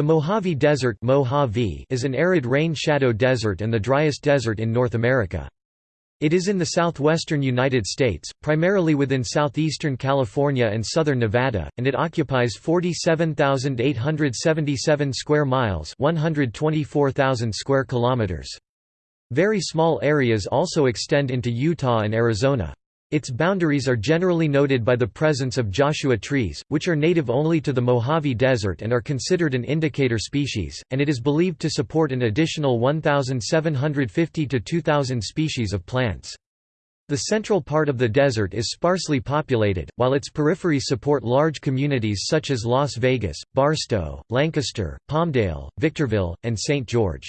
The Mojave Desert Mojave is an arid rain-shadow desert and the driest desert in North America. It is in the southwestern United States, primarily within southeastern California and southern Nevada, and it occupies 47,877 square miles, 124,000 square kilometers. Very small areas also extend into Utah and Arizona. Its boundaries are generally noted by the presence of Joshua trees, which are native only to the Mojave Desert and are considered an indicator species, and it is believed to support an additional 1,750 to 2,000 species of plants. The central part of the desert is sparsely populated, while its peripheries support large communities such as Las Vegas, Barstow, Lancaster, Palmdale, Victorville, and St. George.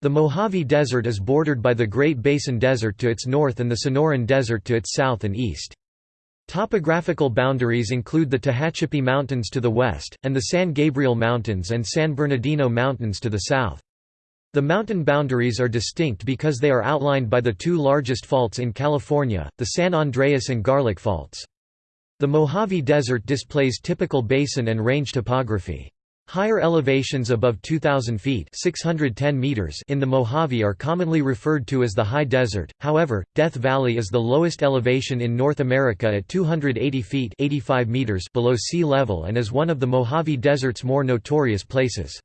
The Mojave Desert is bordered by the Great Basin Desert to its north and the Sonoran Desert to its south and east. Topographical boundaries include the Tehachapi Mountains to the west, and the San Gabriel Mountains and San Bernardino Mountains to the south. The mountain boundaries are distinct because they are outlined by the two largest faults in California, the San Andreas and Garlock Faults. The Mojave Desert displays typical basin and range topography. Higher elevations above 2,000 feet 610 meters in the Mojave are commonly referred to as the High Desert, however, Death Valley is the lowest elevation in North America at 280 feet 85 meters below sea level and is one of the Mojave Desert's more notorious places.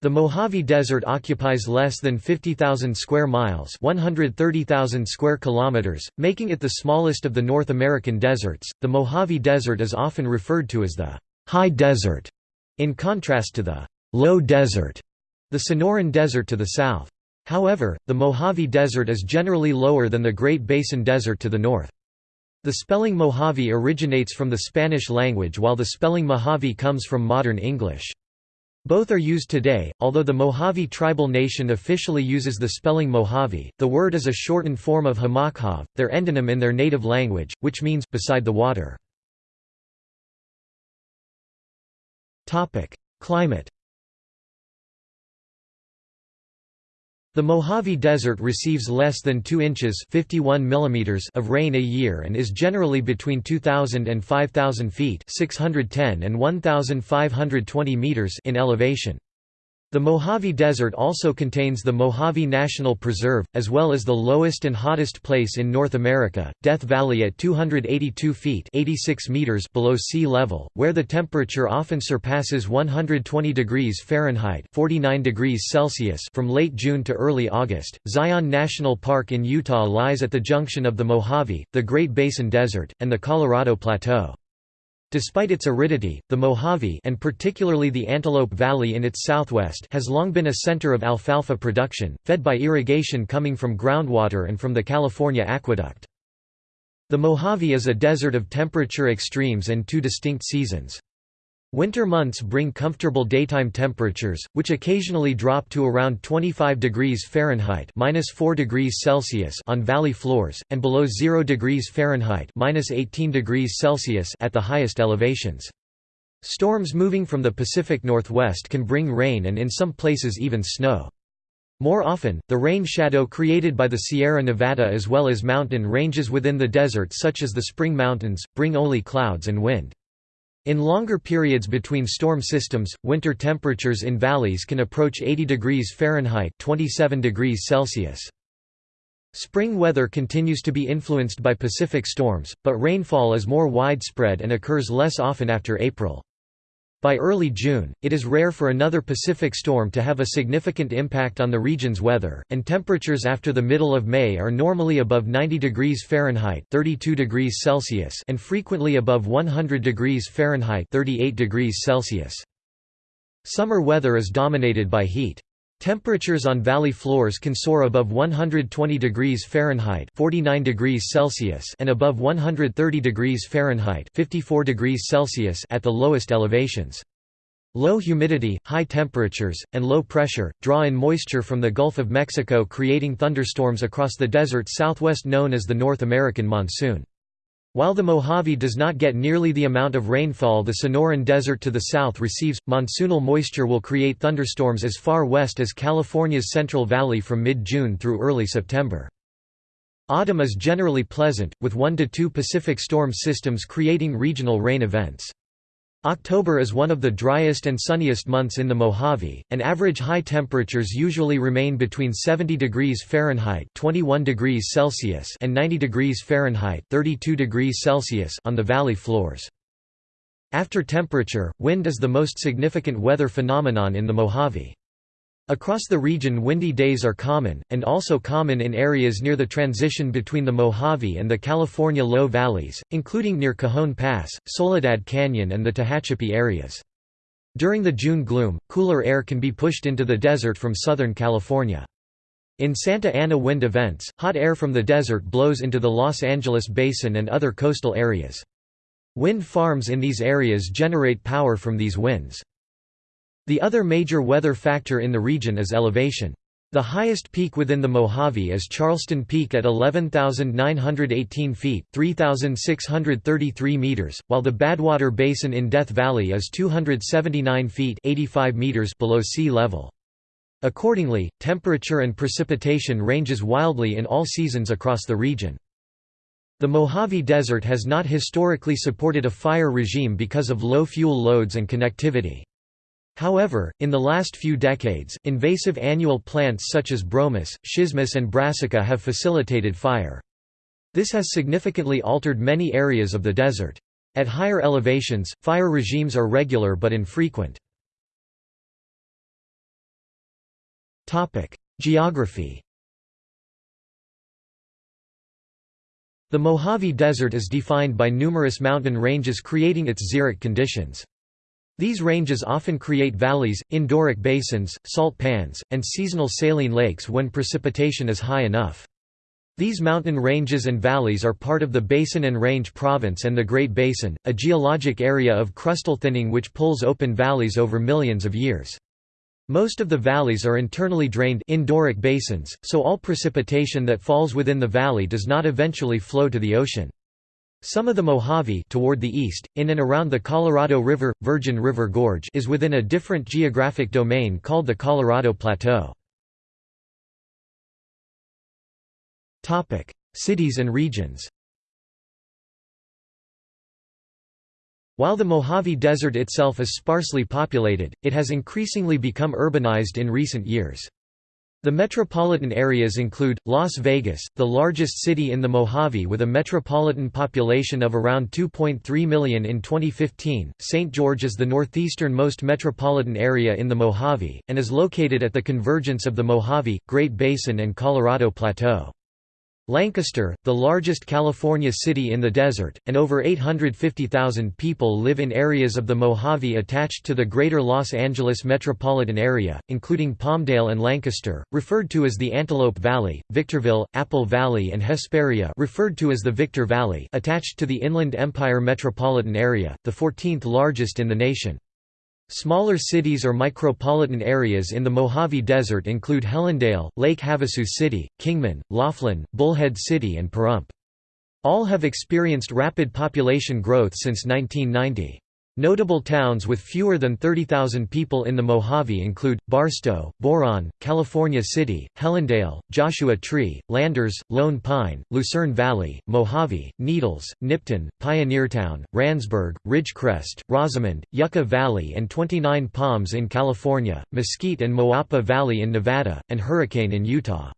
The Mojave Desert occupies less than 50,000 square miles 130,000 square kilometers, making it the smallest of the North American deserts. The Mojave Desert is often referred to as the High Desert in contrast to the «low desert», the Sonoran Desert to the south. However, the Mojave Desert is generally lower than the Great Basin Desert to the north. The spelling Mojave originates from the Spanish language while the spelling Mojave comes from modern English. Both are used today, although the Mojave tribal nation officially uses the spelling Mojave. The word is a shortened form of Hamakhav, their endonym in their native language, which means beside the water. Climate The Mojave Desert receives less than 2 inches 51 mm of rain a year and is generally between 2,000 and 5,000 feet 610 and 1,520 meters in elevation. The Mojave Desert also contains the Mojave National Preserve, as well as the lowest and hottest place in North America, Death Valley at 282 feet 86 meters below sea level, where the temperature often surpasses 120 degrees Fahrenheit 49 degrees Celsius from late June to early August. Zion National Park in Utah lies at the junction of the Mojave, the Great Basin Desert, and the Colorado Plateau. Despite its aridity, the Mojave and particularly the Antelope Valley in its southwest has long been a center of alfalfa production, fed by irrigation coming from groundwater and from the California Aqueduct. The Mojave is a desert of temperature extremes and two distinct seasons. Winter months bring comfortable daytime temperatures, which occasionally drop to around 25 degrees Fahrenheit (-4 degrees Celsius) on valley floors, and below 0 degrees Fahrenheit (-18 degrees Celsius) at the highest elevations. Storms moving from the Pacific Northwest can bring rain and in some places even snow. More often, the rain shadow created by the Sierra Nevada as well as mountain ranges within the desert such as the Spring Mountains, bring only clouds and wind. In longer periods between storm systems, winter temperatures in valleys can approach 80 degrees Fahrenheit 27 degrees Celsius. Spring weather continues to be influenced by Pacific storms, but rainfall is more widespread and occurs less often after April. By early June, it is rare for another Pacific storm to have a significant impact on the region's weather, and temperatures after the middle of May are normally above 90 degrees Fahrenheit 32 degrees Celsius and frequently above 100 degrees Fahrenheit 38 degrees Celsius. Summer weather is dominated by heat. Temperatures on valley floors can soar above 120 degrees Fahrenheit 49 degrees Celsius and above 130 degrees Fahrenheit 54 degrees Celsius at the lowest elevations. Low humidity, high temperatures, and low pressure, draw in moisture from the Gulf of Mexico creating thunderstorms across the desert southwest known as the North American monsoon. While the Mojave does not get nearly the amount of rainfall the Sonoran Desert to the south receives, monsoonal moisture will create thunderstorms as far west as California's Central Valley from mid-June through early September. Autumn is generally pleasant, with one to two Pacific storm systems creating regional rain events. October is one of the driest and sunniest months in the Mojave, and average high temperatures usually remain between 70 degrees Fahrenheit 21 degrees Celsius and 90 degrees Fahrenheit 32 degrees Celsius on the valley floors. After temperature, wind is the most significant weather phenomenon in the Mojave. Across the region windy days are common, and also common in areas near the transition between the Mojave and the California low valleys, including near Cajon Pass, Soledad Canyon and the Tehachapi areas. During the June gloom, cooler air can be pushed into the desert from Southern California. In Santa Ana wind events, hot air from the desert blows into the Los Angeles basin and other coastal areas. Wind farms in these areas generate power from these winds. The other major weather factor in the region is elevation. The highest peak within the Mojave is Charleston Peak at 11,918 feet 3,633 meters, while the Badwater Basin in Death Valley is 279 feet 85 meters below sea level. Accordingly, temperature and precipitation ranges wildly in all seasons across the region. The Mojave Desert has not historically supported a fire regime because of low fuel loads and connectivity. However, in the last few decades, invasive annual plants such as bromus, schismus and brassica have facilitated fire. This has significantly altered many areas of the desert. At higher elevations, fire regimes are regular but infrequent. Geography The Mojave Desert is defined by numerous mountain ranges creating its xeric conditions. These ranges often create valleys, endorheic basins, salt pans, and seasonal saline lakes when precipitation is high enough. These mountain ranges and valleys are part of the Basin and Range Province and the Great Basin, a geologic area of crustal thinning which pulls open valleys over millions of years. Most of the valleys are internally drained endorheic basins, so all precipitation that falls within the valley does not eventually flow to the ocean. Some of the Mojave toward the east, in and around the Colorado River, Virgin River Gorge is within a different geographic domain called the Colorado Plateau. Cities and regions While the Mojave Desert itself is sparsely populated, it has increasingly become urbanized in recent years. The metropolitan areas include, Las Vegas, the largest city in the Mojave with a metropolitan population of around 2.3 million in 2015, St. George is the northeasternmost metropolitan area in the Mojave, and is located at the convergence of the Mojave, Great Basin and Colorado Plateau. Lancaster, the largest California city in the desert, and over 850,000 people live in areas of the Mojave attached to the Greater Los Angeles metropolitan area, including Palmdale and Lancaster, referred to as the Antelope Valley, Victorville, Apple Valley and Hesperia referred to as the Victor Valley attached to the Inland Empire metropolitan area, the 14th largest in the nation. Smaller cities or micropolitan areas in the Mojave Desert include Helendale, Lake Havasu City, Kingman, Laughlin, Bullhead City and Pahrump. All have experienced rapid population growth since 1990. Notable towns with fewer than 30,000 people in the Mojave include, Barstow, Boron, California City, Helendale, Joshua Tree, Landers, Lone Pine, Lucerne Valley, Mojave, Needles, Nipton, Pioneertown, Randsburg, Ridgecrest, Rosamond, Yucca Valley and 29 Palms in California, Mesquite and Moapa Valley in Nevada, and Hurricane in Utah.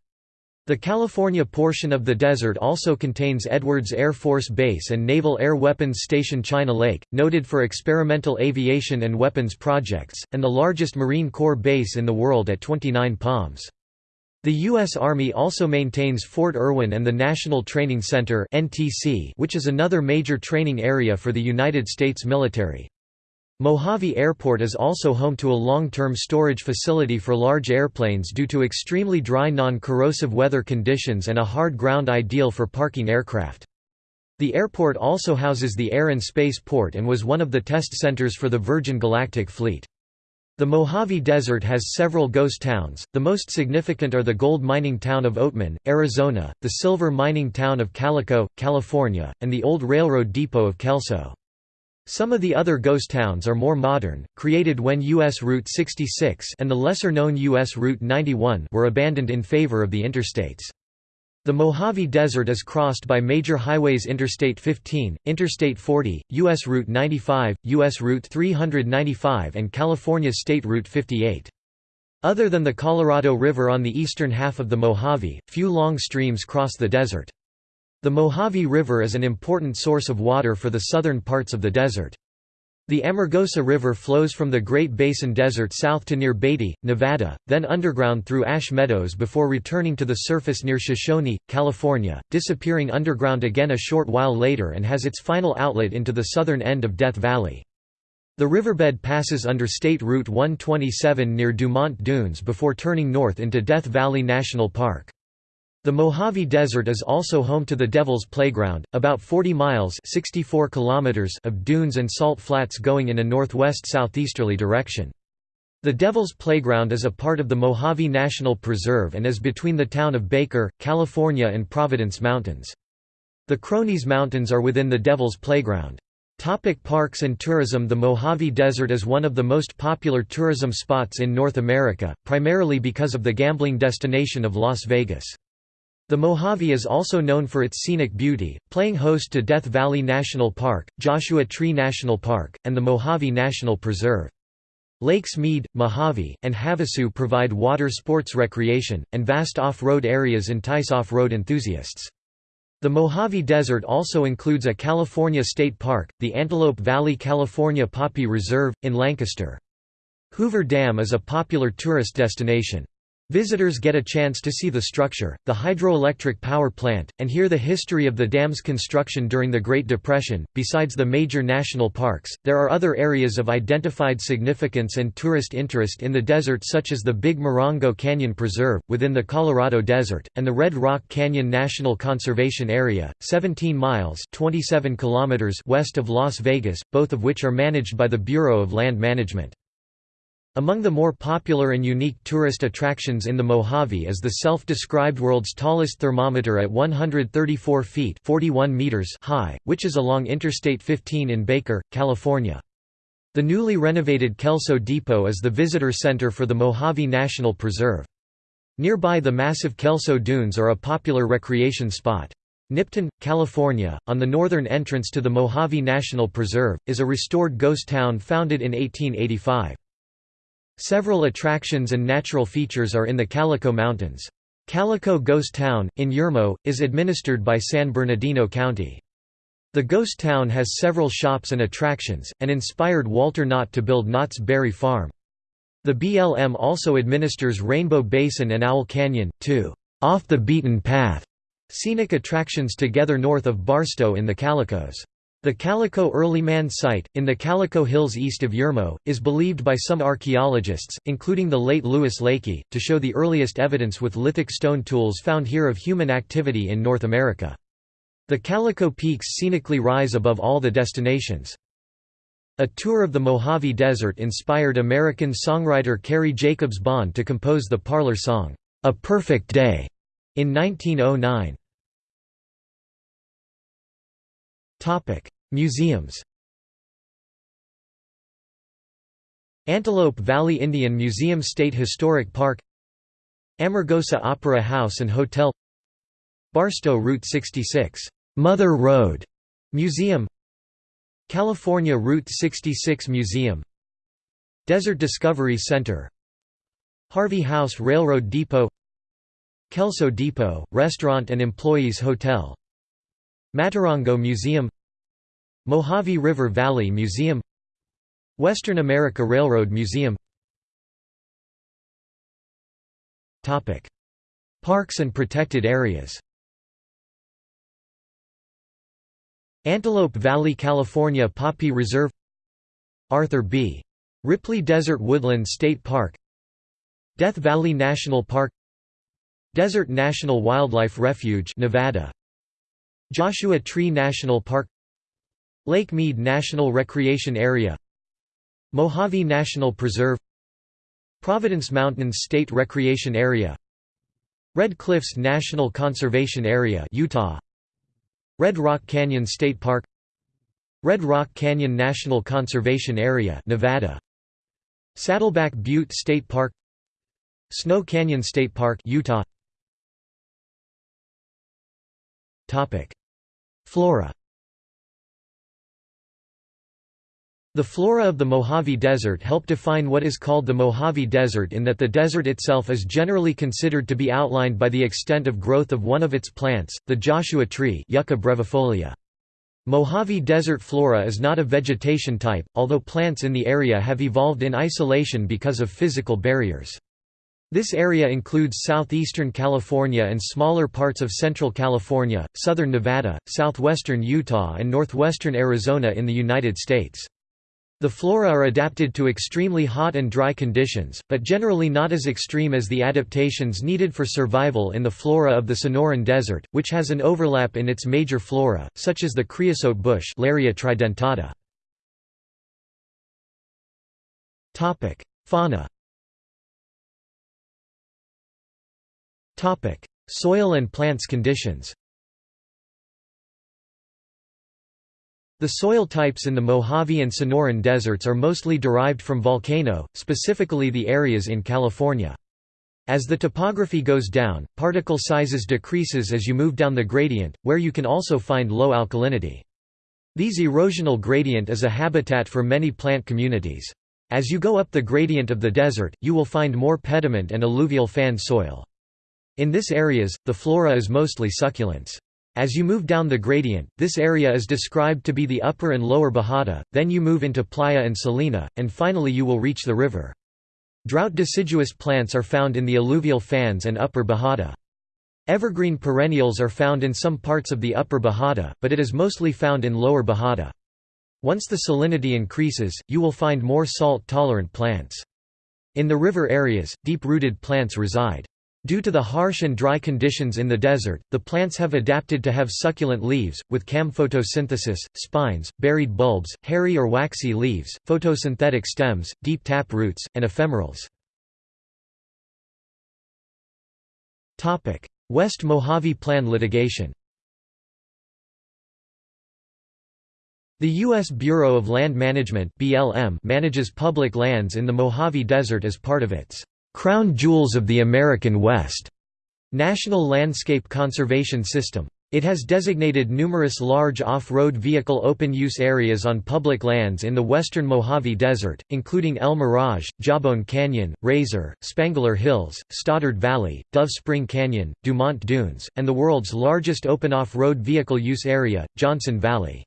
The California portion of the desert also contains Edwards Air Force Base and Naval Air Weapons Station China Lake, noted for experimental aviation and weapons projects, and the largest Marine Corps base in the world at 29 Palms. The U.S. Army also maintains Fort Irwin and the National Training Center which is another major training area for the United States military. Mojave Airport is also home to a long-term storage facility for large airplanes due to extremely dry non-corrosive weather conditions and a hard ground ideal for parking aircraft. The airport also houses the Air and Space Port and was one of the test centers for the Virgin Galactic Fleet. The Mojave Desert has several ghost towns, the most significant are the gold mining town of Oatman, Arizona, the silver mining town of Calico, California, and the old railroad depot of Kelso. Some of the other ghost towns are more modern, created when U.S. Route 66 and the lesser-known U.S. Route 91 were abandoned in favor of the interstates. The Mojave Desert is crossed by major highways Interstate 15, Interstate 40, U.S. Route 95, U.S. Route 395 and California State Route 58. Other than the Colorado River on the eastern half of the Mojave, few long streams cross the desert. The Mojave River is an important source of water for the southern parts of the desert. The Amargosa River flows from the Great Basin Desert south to near Beatty, Nevada, then underground through Ash Meadows before returning to the surface near Shoshone, California, disappearing underground again a short while later and has its final outlet into the southern end of Death Valley. The riverbed passes under State Route 127 near Dumont Dunes before turning north into Death Valley National Park. The Mojave Desert is also home to the Devil's Playground, about 40 miles 64 kilometers of dunes and salt flats going in a northwest-southeasterly direction. The Devil's Playground is a part of the Mojave National Preserve and is between the town of Baker, California and Providence Mountains. The Cronese Mountains are within the Devil's Playground. Topic parks and tourism The Mojave Desert is one of the most popular tourism spots in North America, primarily because of the gambling destination of Las Vegas. The Mojave is also known for its scenic beauty, playing host to Death Valley National Park, Joshua Tree National Park, and the Mojave National Preserve. Lakes Mead, Mojave, and Havasu provide water sports recreation, and vast off-road areas entice off-road enthusiasts. The Mojave Desert also includes a California state park, the Antelope Valley California Poppy Reserve, in Lancaster. Hoover Dam is a popular tourist destination. Visitors get a chance to see the structure, the hydroelectric power plant, and hear the history of the dam's construction during the Great Depression. Besides the major national parks, there are other areas of identified significance and tourist interest in the desert, such as the Big Morongo Canyon Preserve, within the Colorado Desert, and the Red Rock Canyon National Conservation Area, 17 miles 27 kilometers west of Las Vegas, both of which are managed by the Bureau of Land Management. Among the more popular and unique tourist attractions in the Mojave is the self-described world's tallest thermometer at 134 feet 41 meters high, which is along Interstate 15 in Baker, California. The newly renovated Kelso Depot is the visitor center for the Mojave National Preserve. Nearby the massive Kelso Dunes are a popular recreation spot. Nipton, California, on the northern entrance to the Mojave National Preserve, is a restored ghost town founded in 1885. Several attractions and natural features are in the Calico Mountains. Calico Ghost Town, in Yermo, is administered by San Bernardino County. The ghost town has several shops and attractions, and inspired Walter Knott to build Knott's Berry Farm. The BLM also administers Rainbow Basin and Owl Canyon, two off the beaten path scenic attractions together north of Barstow in the Calicos. The Calico Early Man site, in the Calico Hills east of Yermo, is believed by some archaeologists, including the late Louis Leakey, to show the earliest evidence with lithic stone tools found here of human activity in North America. The Calico Peaks scenically rise above all the destinations. A tour of the Mojave Desert inspired American songwriter Carrie Jacobs Bond to compose the parlor song, "'A Perfect Day' in 1909. Museums Antelope Valley Indian Museum State Historic Park Amargosa Opera House and Hotel Barstow Route 66, Mother Road Museum California Route 66 Museum Desert Discovery Center Harvey House Railroad Depot Kelso Depot, Restaurant and Employees Hotel Maturango Museum Mojave River Valley Museum Western America Railroad Museum. Parks and protected areas. Antelope Valley California Poppy Reserve. Arthur B. Ripley Desert Woodland State Park. Death Valley National Park. Desert National Wildlife Refuge Nevada Joshua Tree National Park Lake Mead National Recreation Area Mojave National Preserve Providence Mountains State Recreation Area Red Cliffs National Conservation Area Utah Red Rock Canyon State Park Red Rock Canyon National Conservation Area Nevada Saddleback Butte State Park Snow Canyon State Park Utah Flora The flora of the Mojave Desert help define what is called the Mojave Desert in that the desert itself is generally considered to be outlined by the extent of growth of one of its plants, the Joshua tree Yucca brevifolia. Mojave Desert flora is not a vegetation type, although plants in the area have evolved in isolation because of physical barriers. This area includes southeastern California and smaller parts of central California, southern Nevada, southwestern Utah and northwestern Arizona in the United States. The flora are adapted to extremely hot and dry conditions, but generally not as extreme as the adaptations needed for survival in the flora of the Sonoran Desert, which has an overlap in its major flora, such as the creosote bush Larrea tridentata. Fauna Soil and plants conditions The soil types in the Mojave and Sonoran deserts are mostly derived from volcano, specifically the areas in California. As the topography goes down, particle sizes decreases as you move down the gradient, where you can also find low alkalinity. These erosional gradient is a habitat for many plant communities. As you go up the gradient of the desert, you will find more pediment and alluvial fan soil. In this areas, the flora is mostly succulents. As you move down the gradient, this area is described to be the upper and lower Bajada, then you move into Playa and Salina, and finally you will reach the river. Drought deciduous plants are found in the alluvial fans and upper Bajada. Evergreen perennials are found in some parts of the upper Bajada, but it is mostly found in lower Bajada. Once the salinity increases, you will find more salt-tolerant plants. In the river areas, deep-rooted plants reside. Due to the harsh and dry conditions in the desert, the plants have adapted to have succulent leaves, with cam photosynthesis, spines, buried bulbs, hairy or waxy leaves, photosynthetic stems, deep tap roots, and ephemerals. West Mojave Plan litigation The U.S. Bureau of Land Management manages public lands in the Mojave Desert as part of its Crown Jewels of the American West National Landscape Conservation System. It has designated numerous large off-road vehicle open-use areas on public lands in the western Mojave Desert, including El Mirage, Jawbone Canyon, Rasor, Spangler Hills, Stoddard Valley, Dove Spring Canyon, Dumont Dunes, and the world's largest open off-road vehicle use area, Johnson Valley.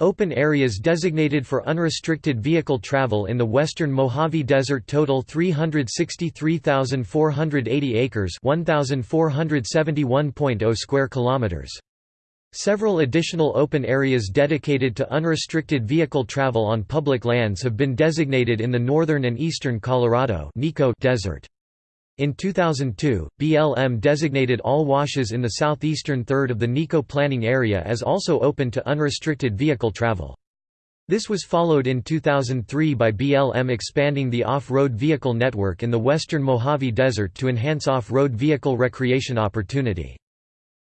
Open areas designated for unrestricted vehicle travel in the western Mojave Desert total 363,480 acres 1,471.0 square kilometers. Several additional open areas dedicated to unrestricted vehicle travel on public lands have been designated in the northern and eastern Colorado desert. In 2002, BLM designated all washes in the southeastern third of the NECO planning area as also open to unrestricted vehicle travel. This was followed in 2003 by BLM expanding the off-road vehicle network in the western Mojave Desert to enhance off-road vehicle recreation opportunity.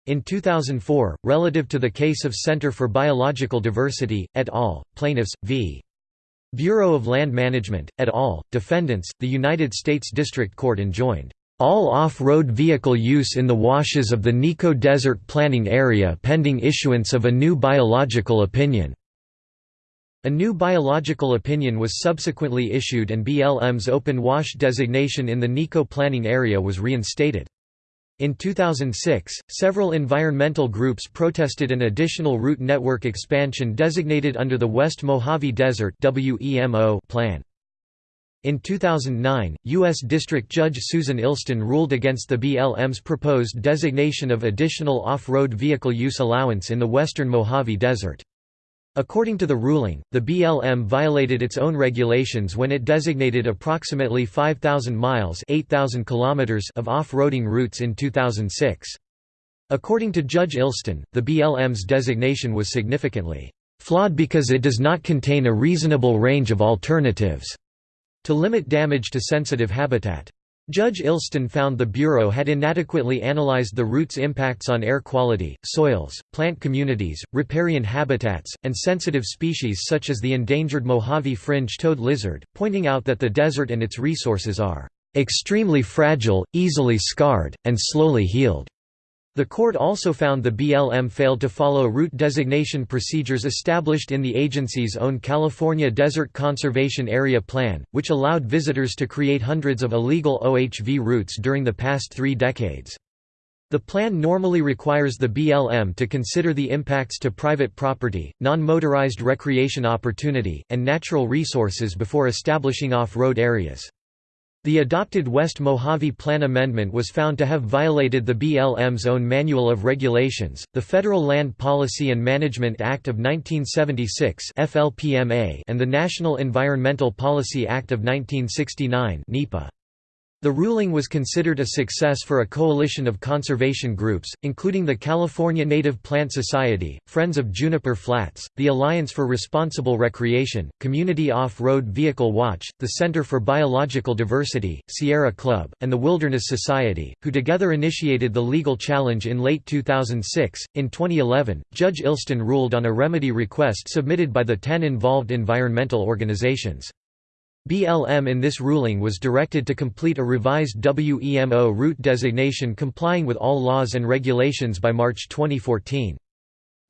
In 2004, relative to the case of Center for Biological Diversity, et al., plaintiffs, v. Bureau of Land Management, et al., defendants, the United States District Court enjoined all off-road vehicle use in the washes of the NECO Desert Planning Area pending issuance of a new biological opinion." A new biological opinion was subsequently issued and BLM's open wash designation in the NECO planning area was reinstated. In 2006, several environmental groups protested an additional route network expansion designated under the West Mojave Desert plan. In 2009, U.S. District Judge Susan Illston ruled against the BLM's proposed designation of additional off-road vehicle use allowance in the western Mojave Desert. According to the ruling, the BLM violated its own regulations when it designated approximately 5,000 miles 8,000 kilometers of off-roading routes in 2006. According to Judge Illston, the BLM's designation was significantly flawed because it does not contain a reasonable range of alternatives to limit damage to sensitive habitat. Judge Illston found the Bureau had inadequately analyzed the route's impacts on air quality, soils, plant communities, riparian habitats, and sensitive species such as the endangered Mojave fringe-toed lizard, pointing out that the desert and its resources are "...extremely fragile, easily scarred, and slowly healed." The court also found the BLM failed to follow route designation procedures established in the agency's own California Desert Conservation Area Plan, which allowed visitors to create hundreds of illegal OHV routes during the past three decades. The plan normally requires the BLM to consider the impacts to private property, non-motorized recreation opportunity, and natural resources before establishing off-road areas. The adopted West Mojave Plan amendment was found to have violated the BLM's own Manual of Regulations, the Federal Land Policy and Management Act of 1976 FLPMA and the National Environmental Policy Act of 1969 NEPA. The ruling was considered a success for a coalition of conservation groups, including the California Native Plant Society, Friends of Juniper Flats, the Alliance for Responsible Recreation, Community Off-Road Vehicle Watch, the Center for Biological Diversity, Sierra Club, and the Wilderness Society, who together initiated the legal challenge in late 2006. In 2011, Judge Illston ruled on a remedy request submitted by the ten involved environmental organizations. BLM in this ruling was directed to complete a revised WEMO route designation complying with all laws and regulations by March 2014.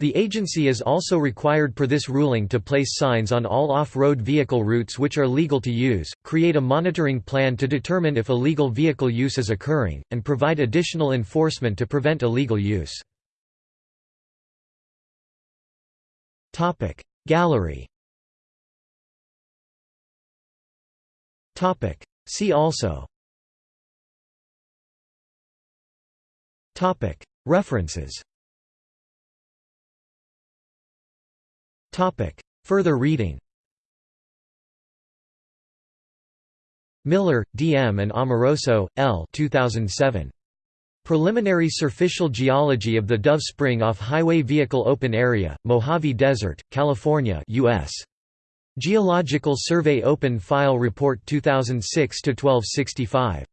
The agency is also required per this ruling to place signs on all off-road vehicle routes which are legal to use, create a monitoring plan to determine if illegal vehicle use is occurring, and provide additional enforcement to prevent illegal use. Gallery Topic. See also Topic. References Topic. Further reading Miller, D. M. and Amoroso, L. 2007. Preliminary Surficial Geology of the Dove Spring Off-Highway Vehicle Open Area, Mojave Desert, California US. Geological Survey Open File Report 2006-1265.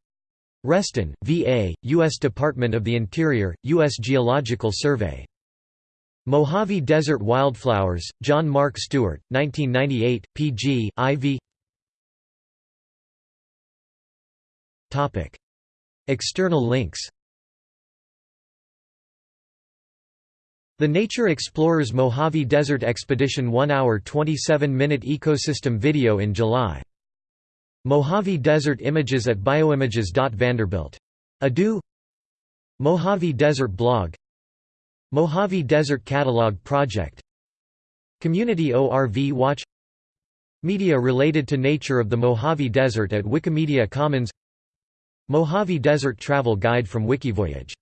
Reston, V.A., U.S. Department of the Interior, U.S. Geological Survey. Mojave Desert Wildflowers, John Mark Stewart, 1998, pg, IV External links The Nature Explorers Mojave Desert Expedition 1 hour 27 minute ecosystem video in July. Mojave Desert Images at bioimages.vanderbilt. Edu Mojave Desert Blog. Mojave Desert Catalog Project. Community ORV Watch. Media related to nature of the Mojave Desert at Wikimedia Commons. Mojave Desert Travel Guide from Wikivoyage